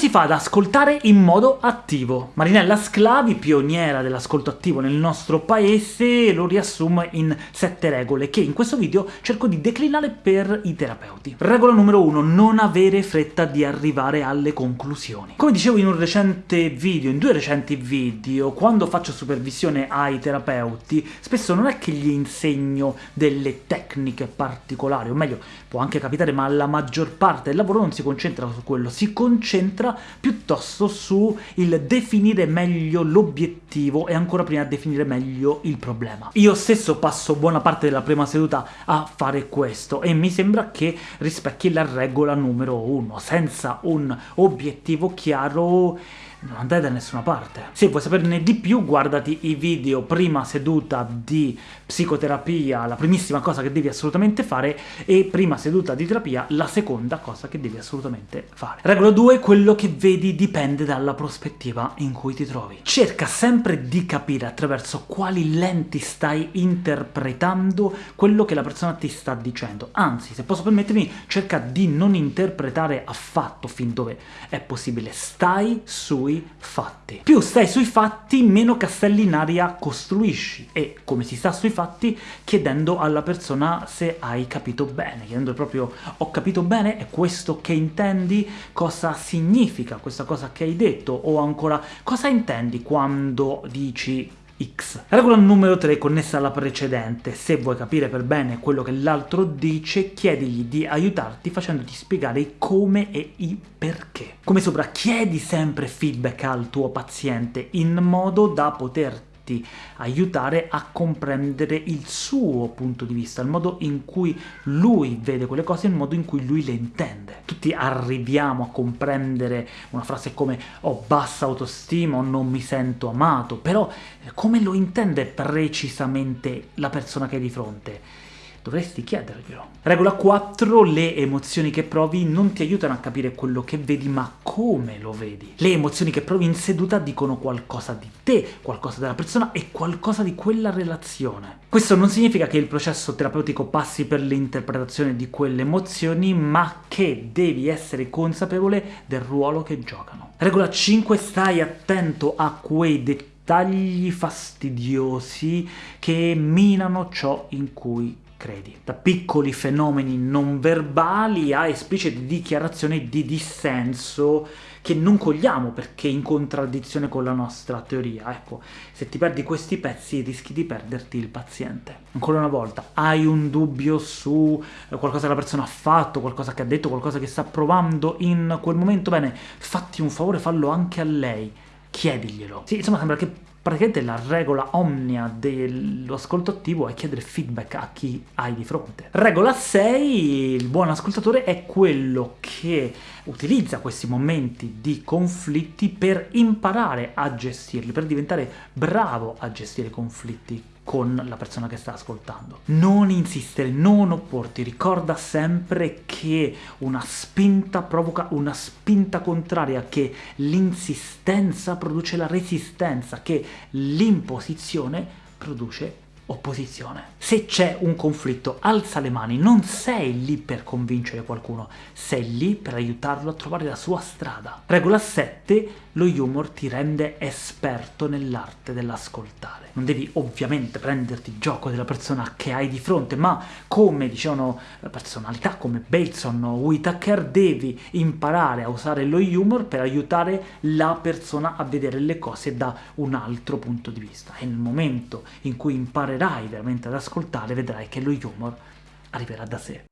si fa ad ascoltare in modo attivo? Marinella Sclavi, pioniera dell'ascolto attivo nel nostro paese, lo riassume in sette regole, che in questo video cerco di declinare per i terapeuti. Regola numero 1. Non avere fretta di arrivare alle conclusioni. Come dicevo in un recente video, in due recenti video, quando faccio supervisione ai terapeuti, spesso non è che gli insegno delle tecniche particolari, o meglio, può anche capitare, ma la maggior parte del lavoro non si concentra su quello, si concentra piuttosto su il definire meglio l'obiettivo e ancora prima definire meglio il problema. Io stesso passo buona parte della prima seduta a fare questo, e mi sembra che rispecchi la regola numero uno. Senza un obiettivo chiaro non andai da nessuna parte. Se vuoi saperne di più, guardati i video prima seduta di psicoterapia, la primissima cosa che devi assolutamente fare, e prima seduta di terapia, la seconda cosa che devi assolutamente fare. Regola 2, quello che vedi dipende dalla prospettiva in cui ti trovi. Cerca sempre di capire attraverso quali lenti stai interpretando quello che la persona ti sta dicendo. Anzi, se posso permettermi, cerca di non interpretare affatto fin dove è possibile. Stai sui sui fatti. Più stai sui fatti, meno castelli in aria costruisci, e come si sta sui fatti chiedendo alla persona se hai capito bene, chiedendo proprio «ho capito bene? È questo che intendi? Cosa significa questa cosa che hai detto?» o ancora «cosa intendi quando dici X. Regola numero 3 connessa alla precedente. Se vuoi capire per bene quello che l'altro dice, chiedigli di aiutarti facendoti spiegare i come e i perché. Come sopra, chiedi sempre feedback al tuo paziente in modo da poter poterti aiutare a comprendere il suo punto di vista, il modo in cui lui vede quelle cose, il modo in cui lui le intende. Tutti arriviamo a comprendere una frase come «ho bassa autostima» o «non mi sento amato», però come lo intende precisamente la persona che hai di fronte? Dovresti chiederglielo. Regola 4. Le emozioni che provi non ti aiutano a capire quello che vedi, ma come lo vedi. Le emozioni che provi in seduta dicono qualcosa di te, qualcosa della persona e qualcosa di quella relazione. Questo non significa che il processo terapeutico passi per l'interpretazione di quelle emozioni, ma che devi essere consapevole del ruolo che giocano. Regola 5. Stai attento a quei dettagli fastidiosi che minano ciò in cui credi. Da piccoli fenomeni non verbali a esplicite dichiarazioni di dissenso che non cogliamo perché in contraddizione con la nostra teoria. Ecco, se ti perdi questi pezzi rischi di perderti il paziente. Ancora una volta, hai un dubbio su qualcosa che la persona ha fatto, qualcosa che ha detto, qualcosa che sta provando in quel momento? Bene, fatti un favore, fallo anche a lei, chiediglielo. Sì, insomma sembra che praticamente la regola omnia dello ascolto attivo è chiedere feedback a chi hai di fronte. Regola 6, il buon ascoltatore è quello che utilizza questi momenti di conflitti per imparare a gestirli, per diventare bravo a gestire i conflitti con la persona che sta ascoltando. Non insistere, non opporti, ricorda sempre che una spinta provoca una spinta contraria, che l'insistenza produce la resistenza, che l'imposizione produce opposizione. Se c'è un conflitto, alza le mani, non sei lì per convincere qualcuno, sei lì per aiutarlo a trovare la sua strada. Regola 7, lo humor ti rende esperto nell'arte dell'ascoltare. Non devi ovviamente prenderti gioco della persona che hai di fronte, ma come dicevano personalità come Bateson o Whitaker, devi imparare a usare lo humor per aiutare la persona a vedere le cose da un altro punto di vista. E nel momento in cui imparerai veramente ad ascoltare, vedrai che lo humor arriverà da sé.